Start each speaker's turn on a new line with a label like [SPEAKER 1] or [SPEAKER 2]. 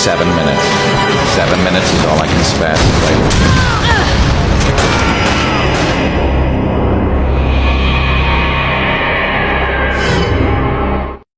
[SPEAKER 1] seven minutes. Seven minutes is all I can spare.